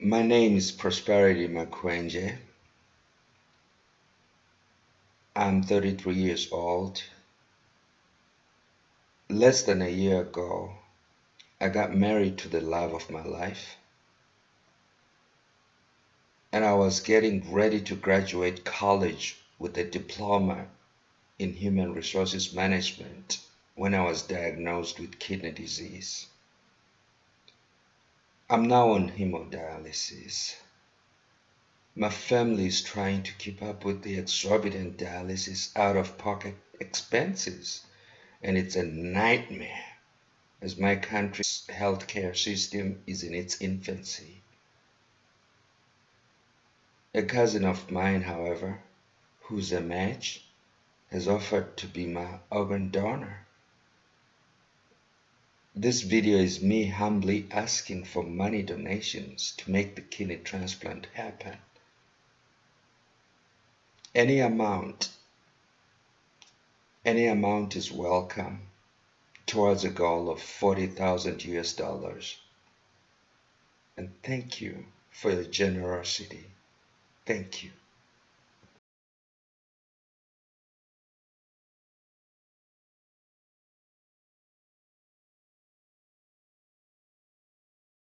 My name is Prosperity Makwenje. I'm 33 years old. Less than a year ago, I got married to the love of my life. And I was getting ready to graduate college with a diploma in human resources management when I was diagnosed with kidney disease. I'm now on hemodialysis. My family is trying to keep up with the exorbitant dialysis out of pocket expenses, and it's a nightmare as my country's healthcare system is in its infancy. A cousin of mine, however, who's a match, has offered to be my organ donor. This video is me humbly asking for money donations to make the kidney transplant happen. Any amount, any amount is welcome towards a goal of 40,000 US dollars. And thank you for your generosity. Thank you.